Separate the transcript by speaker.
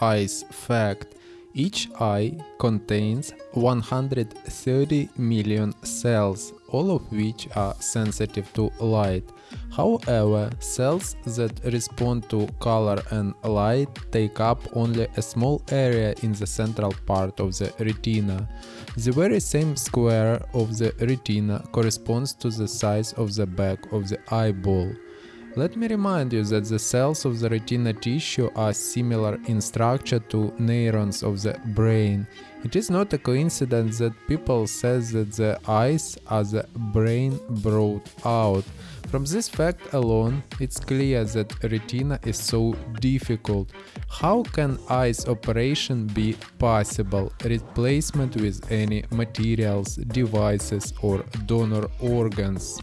Speaker 1: eyes fact. Each eye contains 130 million cells, all of which are sensitive to light. However, cells that respond to color and light take up only a small area in the central part of the retina. The very same square of the retina corresponds to the size of the back of the eyeball. Let me remind you that the cells of the retina tissue are similar in structure to neurons of the brain. It is not a coincidence that people say that the eyes are the brain brought out. From this fact alone, it's clear that retina is so difficult. How can eyes operation be possible? Replacement with any materials, devices or donor organs?